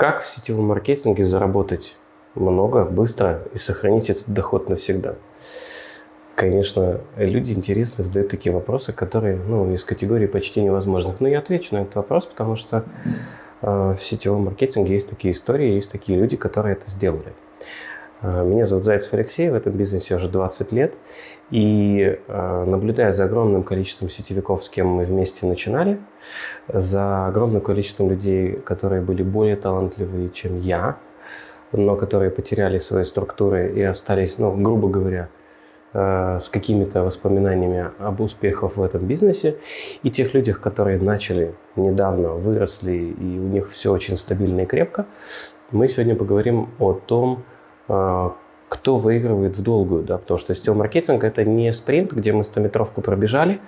Как в сетевом маркетинге заработать много, быстро и сохранить этот доход навсегда? Конечно, люди интересно задают такие вопросы, которые ну, из категории почти невозможных. Но я отвечу на этот вопрос, потому что э, в сетевом маркетинге есть такие истории, есть такие люди, которые это сделали. Э, меня зовут Зайцев Алексей, в этом бизнесе уже 20 лет. И э, наблюдая за огромным количеством сетевиков, с кем мы вместе начинали, за огромным количеством людей, которые были более талантливые, чем я, но которые потеряли свои структуры и остались, ну, грубо говоря, Э, с какими-то воспоминаниями об успехах в этом бизнесе, и тех людях, которые начали недавно, выросли, и у них все очень стабильно и крепко, мы сегодня поговорим о том, кто выигрывает в долгую, да, потому что сетевой маркетинг – это не спринт, где мы 100-метровку пробежали,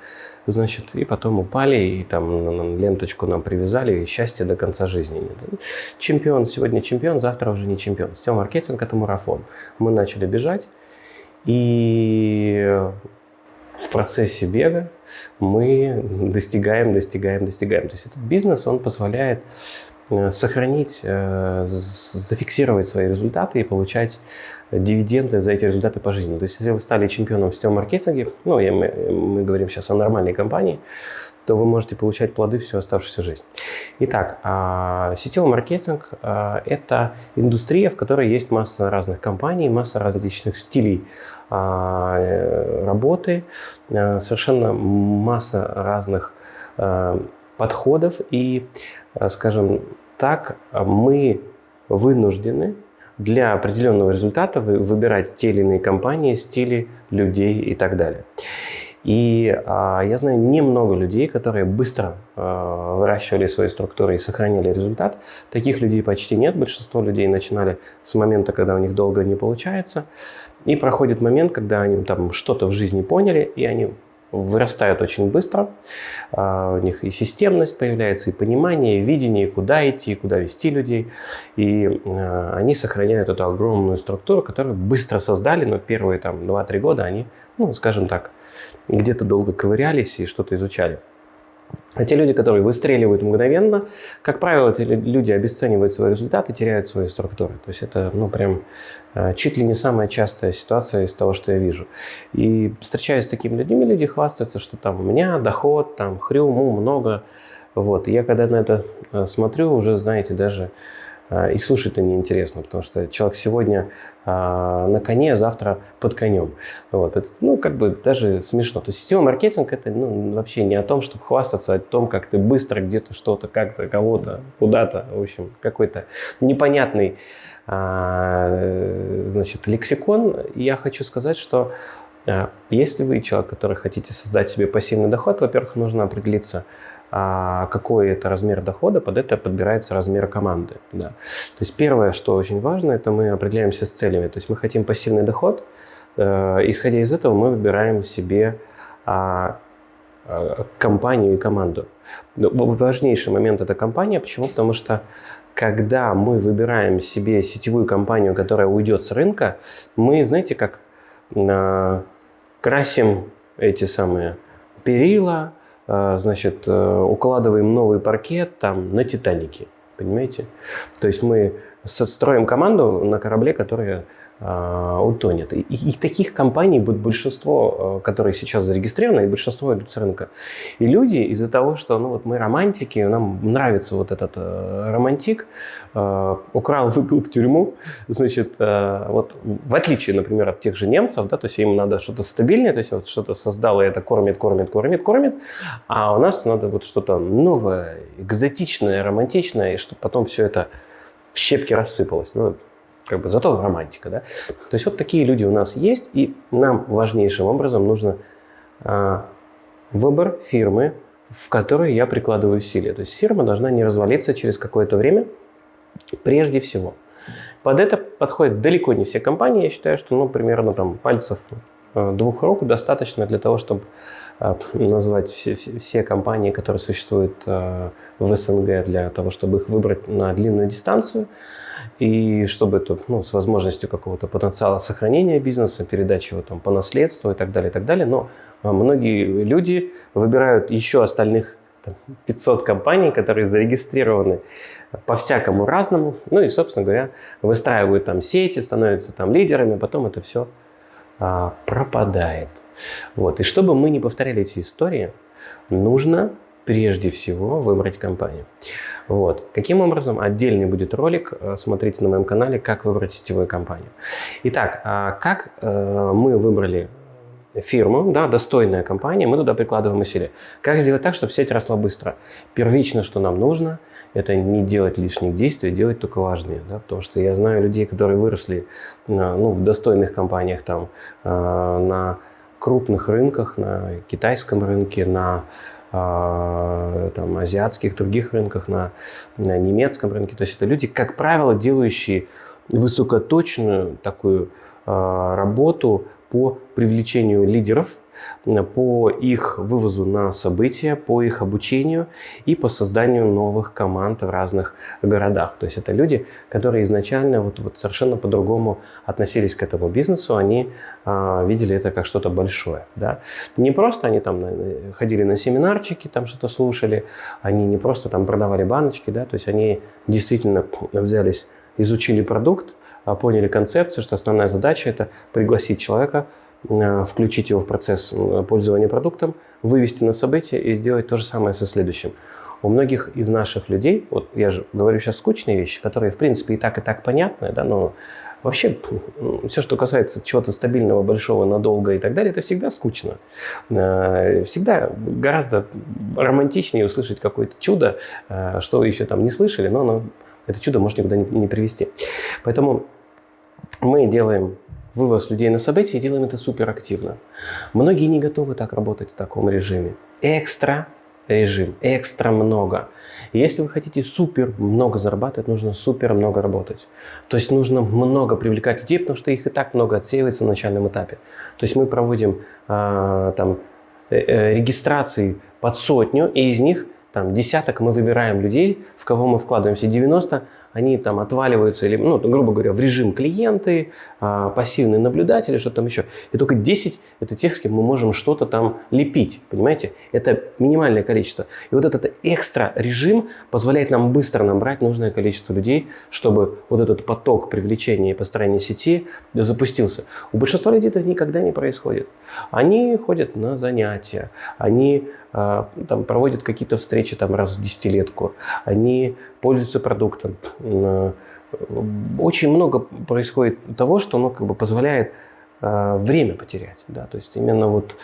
значит, и потом упали, и там ленточку нам привязали, и счастье до конца жизни нет. Чемпион сегодня чемпион, завтра уже не чемпион. Сетевой маркетинг – это марафон. Мы начали бежать, и в процессе бега мы достигаем, достигаем, достигаем. То есть этот бизнес, он позволяет э, сохранить, э, зафиксировать свои результаты и получать дивиденды за эти результаты по жизни. То есть если вы стали чемпионом в сетевом маркетинге, ну, мы, мы говорим сейчас о нормальной компании, то вы можете получать плоды всю оставшуюся жизнь. Итак, а, сетевой маркетинг а, – это индустрия, в которой есть масса разных компаний, масса различных стилей а, э, работы, совершенно масса разных подходов. И, скажем так, мы вынуждены для определенного результата выбирать те или иные компании, стили, людей и так далее. И а, я знаю немного людей, которые быстро а, выращивали свои структуры и сохранили результат. Таких людей почти нет. Большинство людей начинали с момента, когда у них долго не получается. И проходит момент, когда они там что-то в жизни поняли, и они вырастают очень быстро. А, у них и системность появляется, и понимание, и видение, куда идти, куда вести людей. И а, они сохраняют эту огромную структуру, которую быстро создали, но первые там 2-3 года они, ну, скажем так, где-то долго ковырялись и что-то изучали. А те люди, которые выстреливают мгновенно, как правило, эти люди обесценивают свои результаты, теряют свои структуры. То есть это, ну, прям э, чуть ли не самая частая ситуация из того, что я вижу. И встречаясь с такими людьми, люди хвастаются, что там у меня доход, там хрюму много. Вот. И я когда на это э, смотрю, уже, знаете, даже а, и слушать-то неинтересно, потому что человек сегодня а, на коне, а завтра под конем. Вот. Это, ну, как бы даже смешно. То есть система маркетинг – это ну, вообще не о том, чтобы хвастаться, а о том, как ты быстро где-то что-то, как-то, кого-то, куда-то, в общем, какой-то непонятный значит, лексикон. я хочу сказать, что если вы человек, который хотите создать себе пассивный доход, во-первых, нужно определиться – а какой это размер дохода, под это подбирается размер команды. Да. То есть первое, что очень важно, это мы определяемся с целями. То есть мы хотим пассивный доход, э, исходя из этого мы выбираем себе а, а, компанию и команду. Важнейший момент – это компания. Почему? Потому что когда мы выбираем себе сетевую компанию, которая уйдет с рынка, мы, знаете, как красим эти самые перила, значит, э, укладываем новый паркет там на «Титанике». Понимаете? То есть мы строим команду на корабле, который а, утонет. И, и таких компаний будет большинство, э, которые сейчас зарегистрированы, и большинство идут с рынка. И люди из-за того, что ну, вот мы романтики, нам нравится вот этот э, романтик, э, украл, выпил в тюрьму, значит, э, вот в отличие, например, от тех же немцев, да, то есть им надо что-то стабильное, то есть вот что-то создало, и это кормит, кормит, кормит, кормит, а у нас надо вот что-то новое, экзотичное, романтичное, и чтобы потом все это в щепки рассыпалось. Ну, как бы зато романтика, да. То есть вот такие люди у нас есть, и нам важнейшим образом нужно а, выбор фирмы, в которой я прикладываю усилия. То есть фирма должна не развалиться через какое-то время, прежде всего. Под это подходят далеко не все компании. Я считаю, что ну, примерно там пальцев э, двух рук достаточно для того, чтобы назвать все, все компании, которые существуют э, в СНГ, для того, чтобы их выбрать на длинную дистанцию и чтобы это ну, с возможностью какого-то потенциала сохранения бизнеса, передачи его там по наследству и так далее, и так далее. Но а, многие люди выбирают еще остальных 500 компаний, которые зарегистрированы по-всякому разному. Ну и, собственно говоря, выстраивают там сети, становятся там лидерами, а потом это все а, пропадает. Вот. И чтобы мы не повторяли эти истории, нужно прежде всего выбрать компанию. Вот. Каким образом? Отдельный будет ролик, э, смотрите на моем канале, как выбрать сетевую компанию. Итак, а как э, мы выбрали фирму, да, достойная компания, мы туда прикладываем усилия. Как сделать так, чтобы сеть росла быстро? Первично, что нам нужно, это не делать лишних действий, а делать только важные. Да? Потому что я знаю людей, которые выросли ну, в достойных компаниях, там, э, на крупных рынках, на китайском рынке, на а, там, азиатских, других рынках, на, на немецком рынке. То есть это люди, как правило, делающие высокоточную такую а, работу по привлечению лидеров – по их вывозу на события, по их обучению и по созданию новых команд в разных городах. То есть это люди, которые изначально вот, вот совершенно по-другому относились к этому бизнесу, они а, видели это как что-то большое. Да? Не просто они там ходили на семинарчики, там что-то слушали, они не просто там продавали баночки, да? то есть они действительно взялись, изучили продукт, а, поняли концепцию, что основная задача это пригласить человека Э, включить его в процесс э, пользования продуктом, вывести на событие и сделать то же самое со следующим. У многих из наших людей, вот я же говорю сейчас скучные вещи, которые в принципе и так, и так понятны, да, но вообще все, что касается чего-то стабильного, большого, надолго и так далее, это всегда скучно. Э, всегда гораздо романтичнее услышать какое-то чудо, что вы еще там не слышали, но оно, это чудо может никуда не, не привести. Поэтому мы делаем вывоз людей на события и делаем это суперактивно. Многие не готовы так работать в таком режиме. Экстра режим, экстра много. И если вы хотите супер много зарабатывать, нужно супер много работать. То есть нужно много привлекать людей, потому что их и так много отсеивается на начальном этапе. То есть мы проводим а, там э, э, регистрации под сотню, и из них там десяток мы выбираем людей, в кого мы вкладываемся, 90 они там отваливаются, или, ну, грубо говоря, в режим клиенты, а, пассивные наблюдатели, что там еще. И только 10 – это тех, с кем мы можем что-то там лепить, понимаете? Это минимальное количество. И вот этот экстра режим позволяет нам быстро набрать нужное количество людей, чтобы вот этот поток привлечения и построения сети запустился. У большинства людей это никогда не происходит. Они ходят на занятия, они там, проводят какие-то встречи там, раз в десятилетку, они пользуются продуктом. Очень много происходит того, что ну, как бы позволяет а, время потерять. Да? То есть именно вот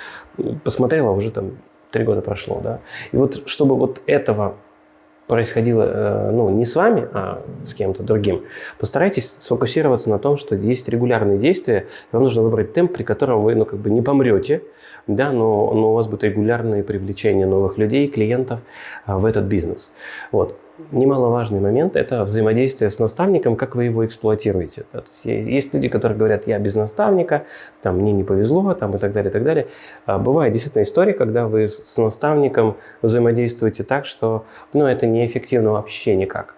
посмотрела, уже там три года прошло. Да? И вот чтобы вот этого происходило э, ну, не с вами, а с кем-то другим, постарайтесь сфокусироваться на том, что есть регулярные действия, вам нужно выбрать темп, при котором вы ну, как бы не помрете, да, но, но у вас будет регулярное привлечение новых людей, клиентов а, в этот бизнес. Вот немаловажный момент – это взаимодействие с наставником, как вы его эксплуатируете. Да? То есть, есть люди, которые говорят, я без наставника, там, мне не повезло, там, и так далее, и так далее. А бывает действительно история, когда вы с наставником взаимодействуете так, что ну, это неэффективно вообще никак.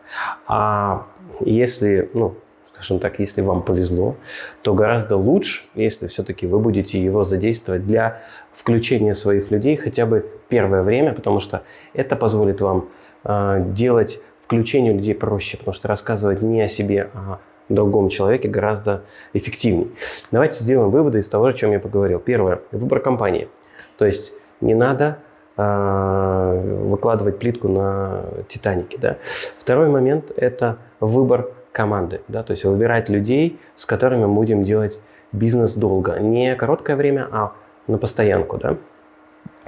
А если, ну, скажем так, если вам повезло, то гораздо лучше, если все-таки вы будете его задействовать для включения своих людей хотя бы первое время, потому что это позволит вам делать включение людей проще, потому что рассказывать не о себе, а о другом человеке гораздо эффективнее. Давайте сделаем выводы из того, о чем я поговорил. Первое. Выбор компании. То есть не надо э, выкладывать плитку на Титанике. Да? Второй момент – это выбор команды. Да? То есть выбирать людей, с которыми мы будем делать бизнес долго. Не короткое время, а на постоянку. Да?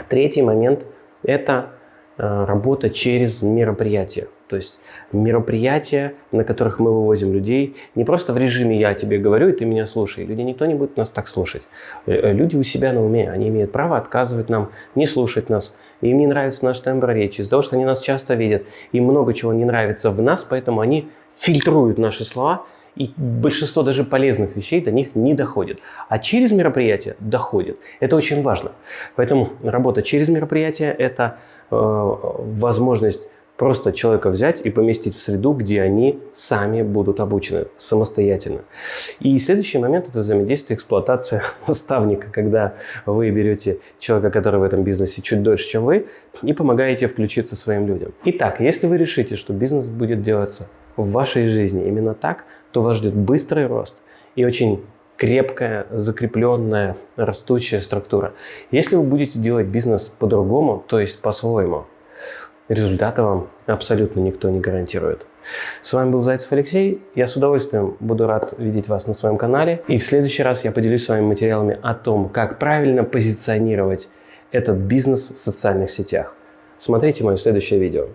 Третий момент – это работа через мероприятия. То есть мероприятия, на которых мы вывозим людей, не просто в режиме «я тебе говорю, и ты меня слушай». Люди, никто не будет нас так слушать. Э, э, люди у себя на уме, они имеют право отказывать нам, не слушать нас. Им не нравится наш тембр речи, из-за того, что они нас часто видят. Им много чего не нравится в нас, поэтому они фильтруют наши слова – и большинство даже полезных вещей до них не доходит. А через мероприятие доходит. Это очень важно. Поэтому работа через мероприятие – это э, возможность Просто человека взять и поместить в среду, где они сами будут обучены самостоятельно. И следующий момент – это взаимодействие, эксплуатация наставника, когда вы берете человека, который в этом бизнесе чуть дольше, чем вы, и помогаете включиться своим людям. Итак, если вы решите, что бизнес будет делаться в вашей жизни именно так, то вас ждет быстрый рост и очень крепкая, закрепленная, растущая структура. Если вы будете делать бизнес по-другому, то есть по-своему, результата вам абсолютно никто не гарантирует. С вами был Зайцев Алексей. Я с удовольствием буду рад видеть вас на своем канале. И в следующий раз я поделюсь с вами материалами о том, как правильно позиционировать этот бизнес в социальных сетях. Смотрите мое следующее видео.